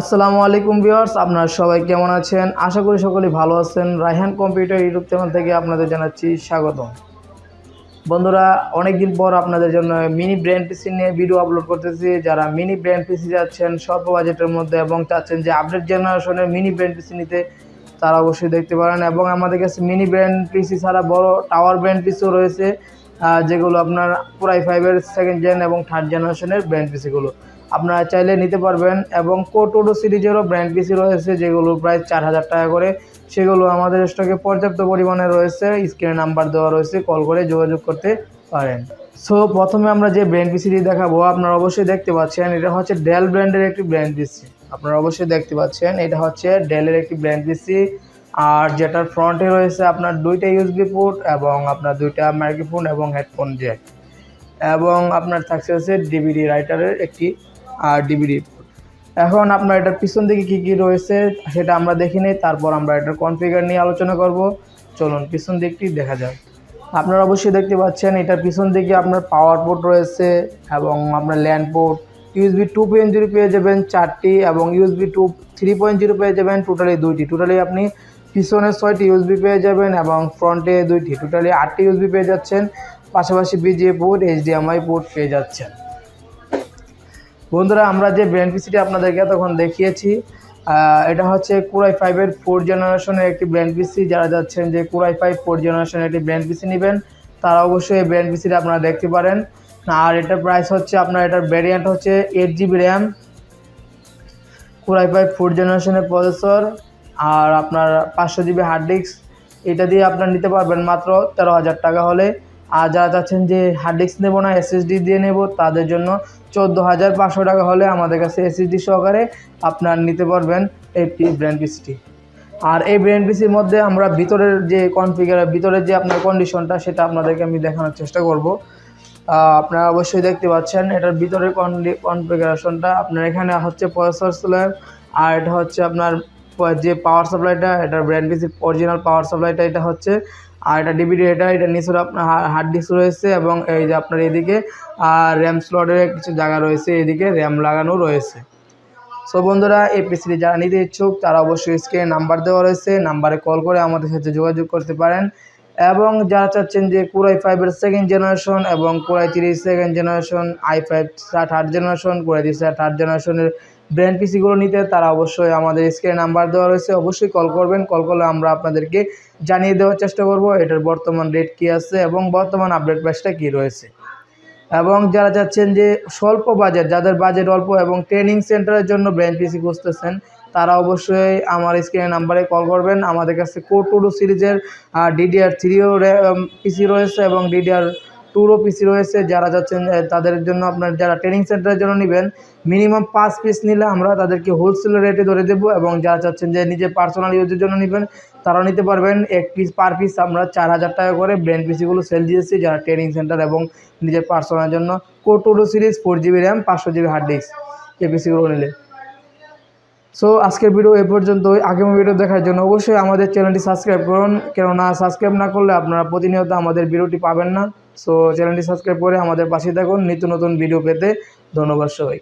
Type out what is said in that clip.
আসসালামু আলাইকুম ভিউয়ার্স, আপনারা সবাই কেমন আছেন? আশা করি সকলেই ভালো আছেন। রায়হান কম্পিউটার ইউটিউব চ্যানেল থেকে আপনাদের জানাচ্ছি স্বাগতম। বন্ধুরা, অনেকদিন পর আপনাদের জন্য মিনি ব্র্যান্ড পিসি নিয়ে ভিডিও আপলোড করতেছি। যারা মিনি ব্র্যান্ড পিসি যাচ্ছেন স্বল্প বাজেটের মধ্যে এবং চাচ্ছেন যে আপডেট জেনারেশনের মিনি ব্র্যান্ড পিসি নিতে, তারা অবশ্যই দেখতে পারেন। এবং আমাদের কাছে মিনি ব্র্যান্ড পিসি ছাড়া বড় টাওয়ার ব্র্যান্ড পিসিও রয়েছে। যেগুলো আপনার পুরাই ফাইভের সেকেন্ড জেন এবং থার্ড জেনারেশনের ব্র্যান্ড পিসিগুলো আপনারা চাইলে নিতে পারবেন এবং কোটোডো সিরিজেরও ব্র্যান্ড পিসি রয়েছে, যেগুলো প্রায় চার হাজার টাকা করে। সেগুলো আমাদের স্টকে পর্যাপ্ত পরিমাণে রয়েছে স্ক্রিনে নাম্বার দেওয়া রয়েছে কল করে যোগাযোগ করতে পারেন। সো প্রথমে আমরা যে ব্র্যান্ড পিসিটি দেখাবো, আপনারা অবশ্যই দেখতে পাচ্ছেন, এটা হচ্ছে ডেল ব্র্যান্ডের একটি ব্র্যান্ড পিসি আপনারা অবশ্যই দেখতে পাচ্ছেন, এটা হচ্ছে ডেলের একটি ব্র্যান্ড পিসি আর যেটার ফ্রন্টে রয়েছে আপনার দুইটা ইউএসবি পোর্ট এবং আপনার দুইটা মাইক্রোফোন এবং হেডফোন জ্যাক এবং আপনার থাকছে হচ্ছে ডিভিডি রাইটারের একটি আর ডিভিডি এখন আপনার এটার পিছন দিকে কী কী রয়েছে সেটা আমরা দেখে নিই, তারপর আমরা এটার কনফিগার নিয়ে আলোচনা করব। চলুন, পিছন দিকটি দেখা যাক। আপনারা অবশ্যই দেখতে পাচ্ছেন, এটার পিছন দিকে আপনার পাওয়ার পোর্ট রয়েছে এবং আপনার LAN port USB two point zero পেয়ে যাবেন চারটি এবং USB two three point zero পেয়ে যাবেন টোটালি দুইটি। টোটালি আপনি পিছনে ছয়টি ইউএসবি পেয়ে যাবেন এবং ফ্রন্টে দুইটি, টোটালি আটটি ইউএসবি পেয়ে যাচ্ছেন। পাশাপাশি বিজিএ পোর্ট এইচডিএমআই পোর্ট পেয়ে যাচ্ছেন। বন্ধুরা, আমরা যে ব্র্যান্ড পিসিটি আপনাদেরকে তখন দেখিয়েছি এটা হচ্ছে কুরাই ফাইভের ফোর জেনারেশনের একটি ব্র্যান্ড পিসি। যারা যাচ্ছেন যে কুরাই ফাইভ ফোর জেনারেশনের একটি ব্র্যান্ড পিসি নেবেন, তারা অবশ্যই এই ব্র্যান্ড পিসিটা আপনারা দেখতে পারেন। আর এটার প্রাইস হচ্ছে আপনার, এটার ভ্যারিয়েন্ট হচ্ছে eight GB RAM core i five four জেনারেশনের প্রসেসর আর আপনার পাঁচশো জিবি হার্ড ডিস্ক এটা দিয়ে আপনার নিতে পারবেন মাত্র তেরো হাজার টাকা হলে। আর যারা চাচ্ছেন যে হার্ড ডিস্ক নেব না এসএসডি দিয়ে নেব, তাদের জন্য চোদ্দ হাজার পাঁচশো টাকা হলে আমাদের কাছে এসএসডি সহকারে আপনার নিতে পারবেন এই ব্র্যান্ড পিসিটি আর এই ব্র্যান্ড পিসির মধ্যে আমরা ভিতরের যে কনফিগার ভিতরের যে আপনার কন্ডিশনটা সেটা আপনাদেরকে আমি দেখানোর চেষ্টা করব। আপনারা অবশ্যই দেখতে পাচ্ছেন, এটার ভিতরের কনফিগারেশনটা আপনার এখানে হচ্ছে প্রসেসর স্ল্যাব আর এটা হচ্ছে আপনার যে পাওয়ার সাপ্লাইটা এটা ব্র্যান্ড পিসির অরিজিনাল পাওয়ার সাপ্লাইটা এটা হচ্ছে, আর এটা ডিবিডি এটা এটা নিচে আপনার হার্ড ডিস্ক রয়েছে এবং এই যে আপনার এদিকে, আর র্যাম স্লটের কিছু জায়গা রয়েছে, এদিকে র্যাম লাগানো রয়েছে। সো বন্ধুরা, এই পিসিটি যারা নিতে ইচ্ছুক, তারা অবশ্যই স্ক্রিনে নাম্বার দেওয়া রয়েছে নাম্বারে কল করে আমাদের সাথে যোগাযোগ করতে পারেন। এবং যারা চাচ্ছেন যে কুরাই ফাইভের সেকেন্ড জেনারেশন এবং core i three second generation i five third generation core i three third জেনারেশনের ব্র্যান্ড পিসিগুলো নিতে, তারা অবশ্যই আমাদের স্ক্রিনে নাম্বার দেওয়া রয়েছে। অবশ্যই কল করবেন। কল করলে আমরা আপনাদেরকে জানিয়ে দেওয়ার চেষ্টা করব এটার বর্তমান রেট কী আছে এবং বর্তমান আপডেট প্রাইসটা কী রয়েছে। এবং যারা চাচ্ছেন যে স্বল্প বাজেট যাদের বাজেট অল্প এবং ট্রেনিং সেন্টারের জন্য ব্র্যান্ড পিসি খুঁজতেছেন তারা অবশ্যই আমার স্ক্রিনের নাম্বারে কল করবেন। আমাদের কাছে কোর টুডু সিরিজের ডিডিআর থ্রিও পিসি রয়েছে এবং ডিডিআর টুরও পিসি রয়েছে। যারা যাচ্ছেন তাদের জন্য আপনার যারা ট্রেনিং সেন্টারের জন্য নেবেন মিনিমাম পাঁচ পিস নিলে আমরা তাদেরকে হোলসেল রেটে ধরে দেবো এবং যারা চাচ্ছেন যে নিজের পার্সোনাল ইউজের জন্য নেবেন, তারাও নিতে পারবেন। এক পিস পার পিস আমরা চার হাজার টাকা করে ব্র্যান্ড পিসিগুলো সেল দিয়েছি যারা ট্রেনিং সেন্টার এবং নিজের পার্সোনাল জন্য। কো কোটোডো সিরিজ ফোর জিবি র্যাম পাঁচশো জিবি হার্ড ডিস্ক এই পিসিগুলো নিলে। সো আজকের ভিডিও এ পর্যন্তই। আগামী ভিডিও দেখার জন্য অবশ্যই আমাদের চ্যানেলটি সাবস্ক্রাইব করুন। কেননা সাবস্ক্রাইব না করলে আপনারা প্রতিনিয়ত আমাদের ভিডিওটি পাবেন না। সো চ্যানেলটি সাবস্ক্রাইব করে আমাদের পাশে থাকুন। নিত্য নতুন ভিডিও পেতে ধন্যবাদ সবাই